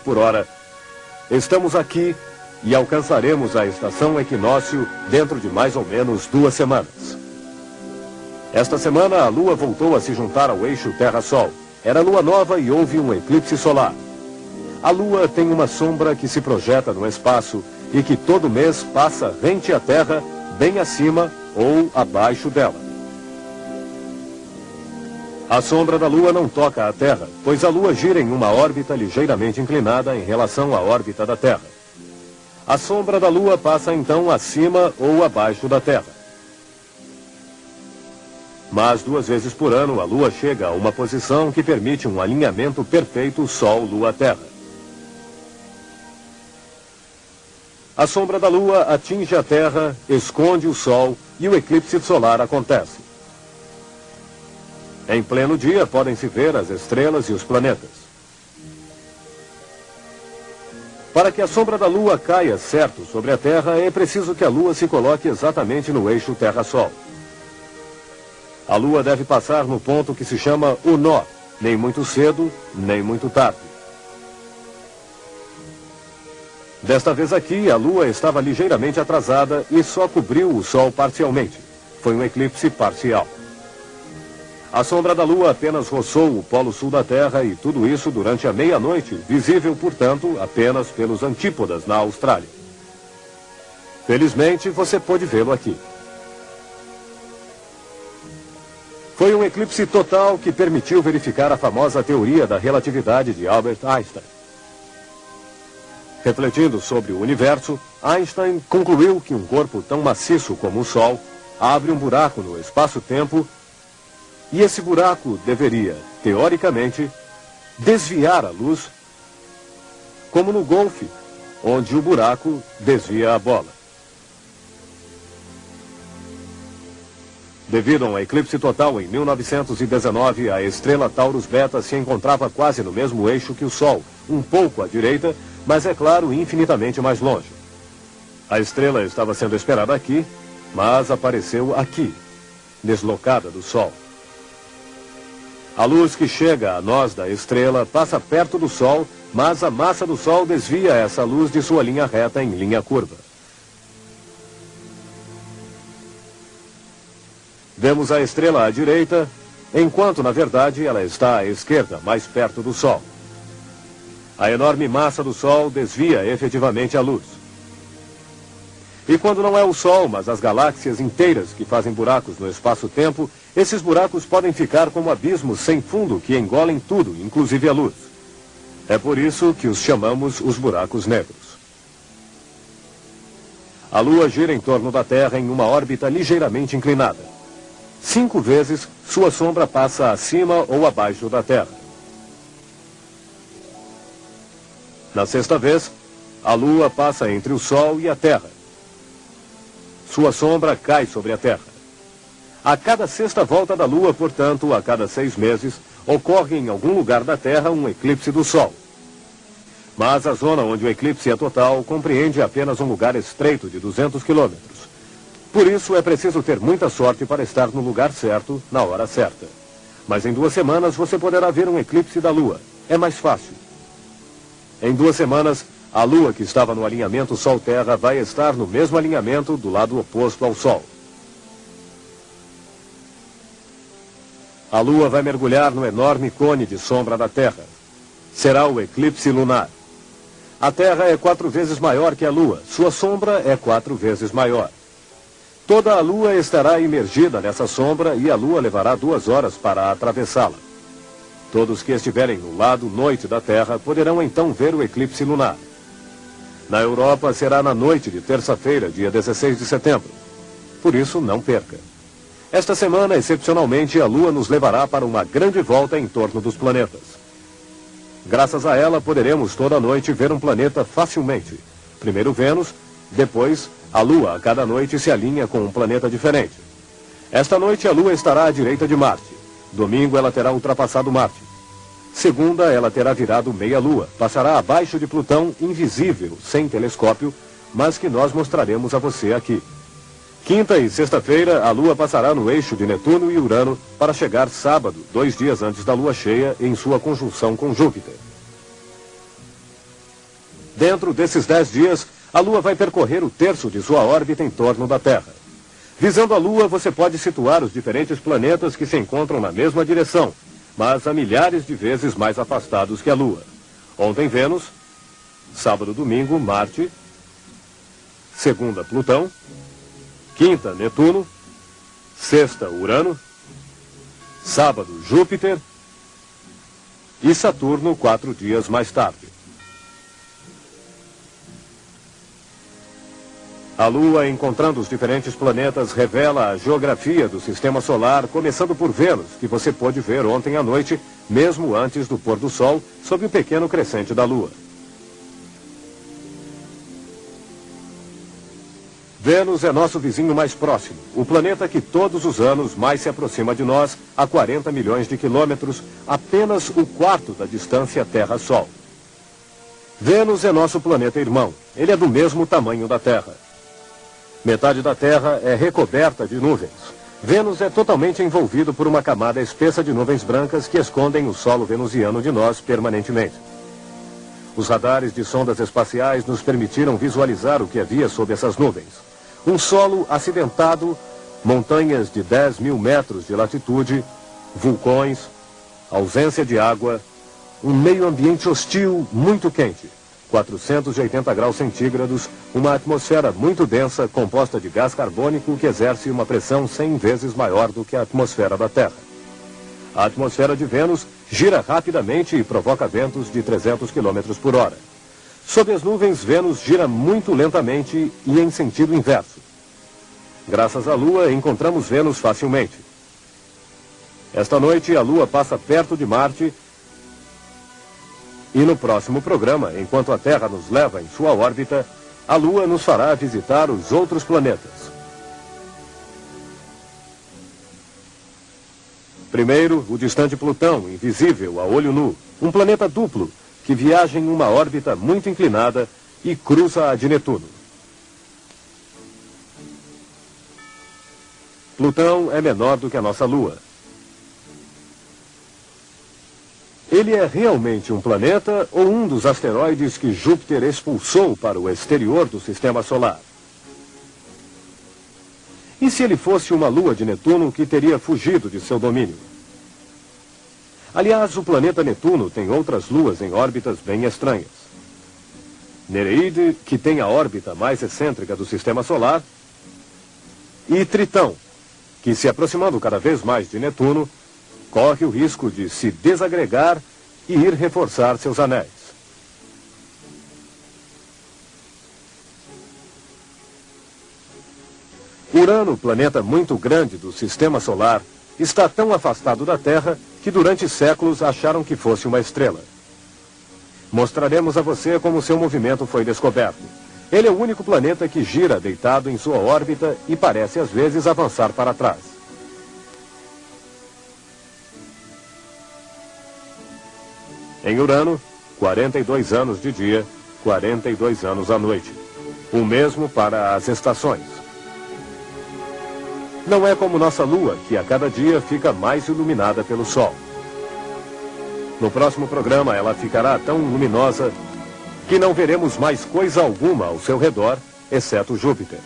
por hora. Estamos aqui e alcançaremos a estação equinócio dentro de mais ou menos duas semanas. Esta semana, a Lua voltou a se juntar ao eixo Terra-Sol. Era lua nova e houve um eclipse solar. A Lua tem uma sombra que se projeta no espaço e que todo mês passa rente à Terra, bem acima ou abaixo dela. A sombra da Lua não toca a Terra, pois a Lua gira em uma órbita ligeiramente inclinada em relação à órbita da Terra. A sombra da Lua passa então acima ou abaixo da Terra. Mas duas vezes por ano a Lua chega a uma posição que permite um alinhamento perfeito Sol-Lua-Terra. A sombra da Lua atinge a Terra, esconde o Sol e o eclipse solar acontece. Em pleno dia podem-se ver as estrelas e os planetas. Para que a sombra da Lua caia certo sobre a Terra, é preciso que a Lua se coloque exatamente no eixo Terra-Sol. A Lua deve passar no ponto que se chama o nó, nem muito cedo, nem muito tarde. Desta vez aqui, a Lua estava ligeiramente atrasada e só cobriu o Sol parcialmente. Foi um eclipse parcial. A sombra da Lua apenas roçou o polo sul da Terra e tudo isso durante a meia-noite, visível, portanto, apenas pelos antípodas na Austrália. Felizmente, você pôde vê-lo aqui. Foi um eclipse total que permitiu verificar a famosa teoria da relatividade de Albert Einstein. Refletindo sobre o universo, Einstein concluiu que um corpo tão maciço como o Sol abre um buraco no espaço-tempo e esse buraco deveria, teoricamente, desviar a luz, como no golfe, onde o buraco desvia a bola. Devido a um eclipse total em 1919, a estrela Taurus Beta se encontrava quase no mesmo eixo que o Sol, um pouco à direita, mas é claro, infinitamente mais longe. A estrela estava sendo esperada aqui, mas apareceu aqui, deslocada do Sol. A luz que chega a nós da estrela passa perto do Sol, mas a massa do Sol desvia essa luz de sua linha reta em linha curva. Vemos a estrela à direita, enquanto na verdade ela está à esquerda, mais perto do Sol. A enorme massa do Sol desvia efetivamente a luz. E quando não é o Sol, mas as galáxias inteiras que fazem buracos no espaço-tempo, esses buracos podem ficar como abismos sem fundo que engolem tudo, inclusive a luz. É por isso que os chamamos os buracos negros. A Lua gira em torno da Terra em uma órbita ligeiramente inclinada. Cinco vezes, sua sombra passa acima ou abaixo da Terra. Na sexta vez, a Lua passa entre o Sol e a Terra. Sua sombra cai sobre a Terra. A cada sexta volta da Lua, portanto, a cada seis meses, ocorre em algum lugar da Terra um eclipse do Sol. Mas a zona onde o eclipse é total compreende apenas um lugar estreito de 200 quilômetros. Por isso, é preciso ter muita sorte para estar no lugar certo, na hora certa. Mas em duas semanas você poderá ver um eclipse da Lua. É mais fácil. Em duas semanas, a Lua que estava no alinhamento Sol-Terra vai estar no mesmo alinhamento do lado oposto ao Sol. A Lua vai mergulhar no enorme cone de sombra da Terra. Será o eclipse lunar. A Terra é quatro vezes maior que a Lua. Sua sombra é quatro vezes maior. Toda a Lua estará imergida nessa sombra e a Lua levará duas horas para atravessá-la. Todos que estiverem no lado noite da Terra poderão então ver o eclipse lunar. Na Europa será na noite de terça-feira, dia 16 de setembro. Por isso, não perca. Esta semana, excepcionalmente, a Lua nos levará para uma grande volta em torno dos planetas. Graças a ela, poderemos toda noite ver um planeta facilmente. Primeiro Vênus, depois a Lua a cada noite se alinha com um planeta diferente. Esta noite a Lua estará à direita de Marte. Domingo ela terá ultrapassado Marte. Segunda, ela terá virado meia-lua, passará abaixo de Plutão, invisível, sem telescópio, mas que nós mostraremos a você aqui. Quinta e sexta-feira, a Lua passará no eixo de Netuno e Urano para chegar sábado, dois dias antes da Lua cheia, em sua conjunção com Júpiter. Dentro desses dez dias, a Lua vai percorrer o terço de sua órbita em torno da Terra. Visando a Lua, você pode situar os diferentes planetas que se encontram na mesma direção, mas a milhares de vezes mais afastados que a Lua. Ontem, Vênus. Sábado, domingo, Marte. Segunda, Plutão. Quinta, Netuno. Sexta, Urano. Sábado, Júpiter. E Saturno, quatro dias mais tarde. A Lua, encontrando os diferentes planetas, revela a geografia do sistema solar, começando por Vênus, que você pôde ver ontem à noite, mesmo antes do pôr do Sol, sob o pequeno crescente da Lua. Vênus é nosso vizinho mais próximo, o planeta que todos os anos mais se aproxima de nós, a 40 milhões de quilômetros, apenas o quarto da distância Terra-Sol. Vênus é nosso planeta irmão. Ele é do mesmo tamanho da Terra. Metade da Terra é recoberta de nuvens. Vênus é totalmente envolvido por uma camada espessa de nuvens brancas que escondem o solo venusiano de nós permanentemente. Os radares de sondas espaciais nos permitiram visualizar o que havia sob essas nuvens. Um solo acidentado, montanhas de 10 mil metros de latitude, vulcões, ausência de água, um meio ambiente hostil muito quente. 480 graus centígrados, uma atmosfera muito densa composta de gás carbônico que exerce uma pressão 100 vezes maior do que a atmosfera da Terra. A atmosfera de Vênus gira rapidamente e provoca ventos de 300 km por hora. Sob as nuvens, Vênus gira muito lentamente e em sentido inverso. Graças à Lua, encontramos Vênus facilmente. Esta noite, a Lua passa perto de Marte e no próximo programa, enquanto a Terra nos leva em sua órbita, a Lua nos fará visitar os outros planetas. Primeiro, o distante Plutão, invisível a olho nu, um planeta duplo que viaja em uma órbita muito inclinada e cruza a de Netuno. Plutão é menor do que a nossa Lua, Ele é realmente um planeta ou um dos asteroides que Júpiter expulsou para o exterior do sistema solar? E se ele fosse uma lua de Netuno que teria fugido de seu domínio? Aliás, o planeta Netuno tem outras luas em órbitas bem estranhas. Nereide, que tem a órbita mais excêntrica do sistema solar, e Tritão, que se aproximando cada vez mais de Netuno, corre o risco de se desagregar e ir reforçar seus anéis. Urano, planeta muito grande do sistema solar, está tão afastado da Terra que durante séculos acharam que fosse uma estrela. Mostraremos a você como seu movimento foi descoberto. Ele é o único planeta que gira deitado em sua órbita e parece às vezes avançar para trás. Em Urano, 42 anos de dia, 42 anos à noite. O mesmo para as estações. Não é como nossa Lua, que a cada dia fica mais iluminada pelo Sol. No próximo programa, ela ficará tão luminosa que não veremos mais coisa alguma ao seu redor, exceto Júpiter.